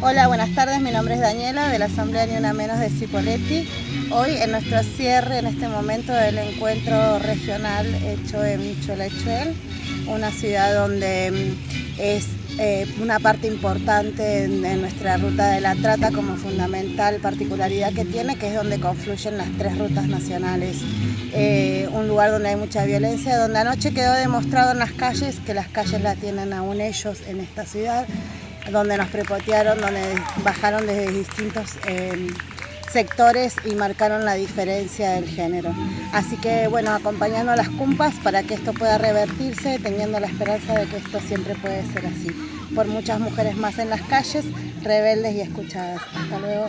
Hola, buenas tardes. Mi nombre es Daniela de la Asamblea Ni Una Menos de Cipoletti. Hoy en nuestro cierre, en este momento del encuentro regional hecho en Cholachuel, una ciudad donde mm, es eh, una parte importante de nuestra ruta de la trata como fundamental particularidad que tiene, que es donde confluyen las tres rutas nacionales. Eh, un lugar donde hay mucha violencia, donde anoche quedó demostrado en las calles que las calles la tienen aún ellos en esta ciudad donde nos prepotearon, donde bajaron desde distintos em, sectores y marcaron la diferencia del género. Así que bueno, acompañando a las cumpas para que esto pueda revertirse, teniendo la esperanza de que esto siempre puede ser así. Por muchas mujeres más en las calles, rebeldes y escuchadas. Hasta luego.